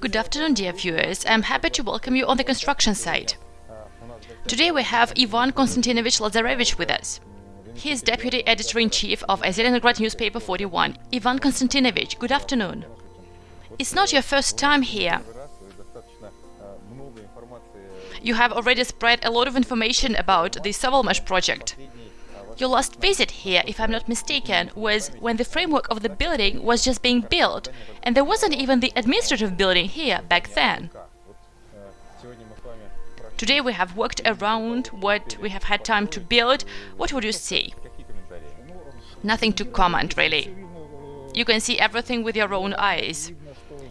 Good afternoon, dear viewers. I'm happy to welcome you on the construction site. Today we have Ivan Konstantinovich Lazarevich with us. He is Deputy Editor-in-Chief of Zelenograd Newspaper 41. Ivan Konstantinovich, good afternoon. It's not your first time here. You have already spread a lot of information about the Sovelmash project. Your last visit here, if I'm not mistaken, was when the framework of the building was just being built, and there wasn't even the administrative building here back then. Today we have worked around what we have had time to build. What would you say? Nothing to comment, really. You can see everything with your own eyes.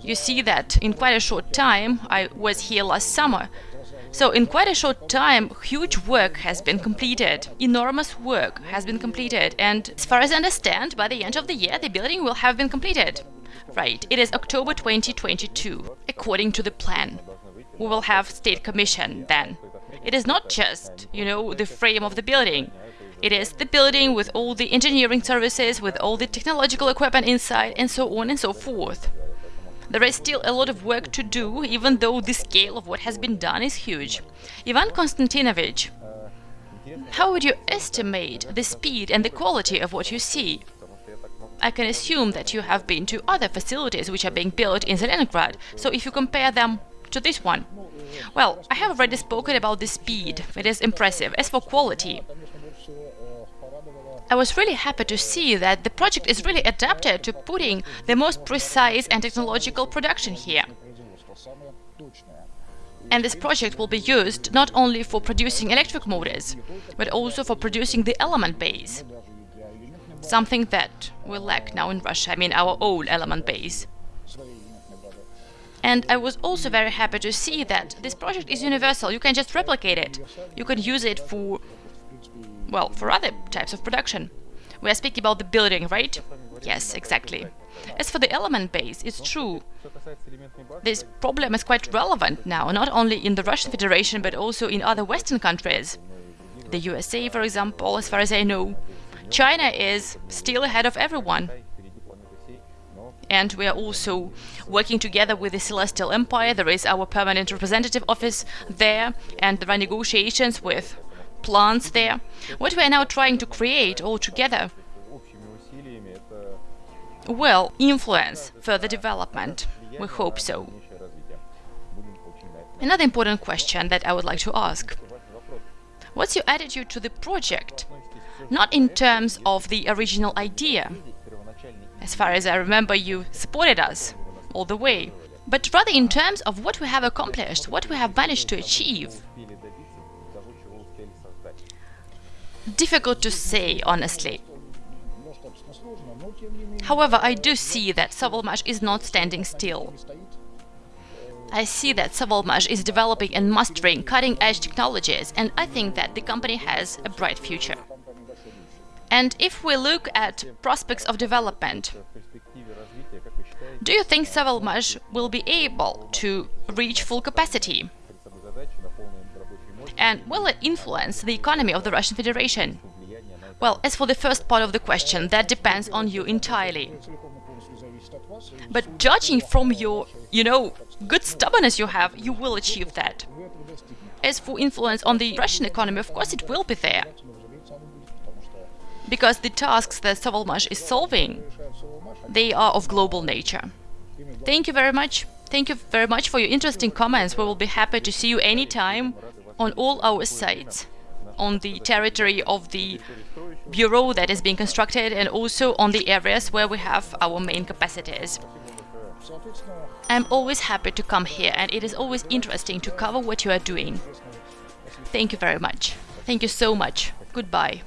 You see that in quite a short time, I was here last summer, so in quite a short time, huge work has been completed. Enormous work has been completed. And as far as I understand, by the end of the year, the building will have been completed. Right, it is October 2022, according to the plan. We will have state commission then. It is not just, you know, the frame of the building. It is the building with all the engineering services, with all the technological equipment inside, and so on and so forth. There is still a lot of work to do, even though the scale of what has been done is huge. Ivan Konstantinovich, how would you estimate the speed and the quality of what you see? I can assume that you have been to other facilities which are being built in Zelenograd, so if you compare them to this one. Well, I have already spoken about the speed, it is impressive. As for quality, I was really happy to see that the project is really adapted to putting the most precise and technological production here. And this project will be used not only for producing electric motors, but also for producing the element base. Something that we lack now in Russia, I mean our old element base. And I was also very happy to see that this project is universal, you can just replicate it. You can use it for well, for other types of production. We are speaking about the building, right? Yes, exactly. As for the element base, it's true. This problem is quite relevant now, not only in the Russian Federation, but also in other Western countries. The USA, for example, as far as I know. China is still ahead of everyone. And we are also working together with the Celestial Empire. There is our permanent representative office there, and there are negotiations with plants there. What we are now trying to create all together will influence further development. We hope so. Another important question that I would like to ask. What's your attitude to the project? Not in terms of the original idea. As far as I remember, you supported us all the way. But rather in terms of what we have accomplished, what we have managed to achieve. Difficult to say, honestly. However, I do see that Sovelmash is not standing still. I see that Sovelmash is developing and mastering cutting-edge technologies, and I think that the company has a bright future. And if we look at prospects of development, do you think Sovelmash will be able to reach full capacity? And will it influence the economy of the Russian Federation? Well, as for the first part of the question, that depends on you entirely. But judging from your, you know, good stubbornness you have, you will achieve that. As for influence on the Russian economy, of course it will be there. Because the tasks that Sovelmash is solving, they are of global nature. Thank you very much. Thank you very much for your interesting comments. We will be happy to see you anytime on all our sites on the territory of the bureau that is being constructed and also on the areas where we have our main capacities. I'm always happy to come here and it is always interesting to cover what you are doing. Thank you very much. Thank you so much. Goodbye.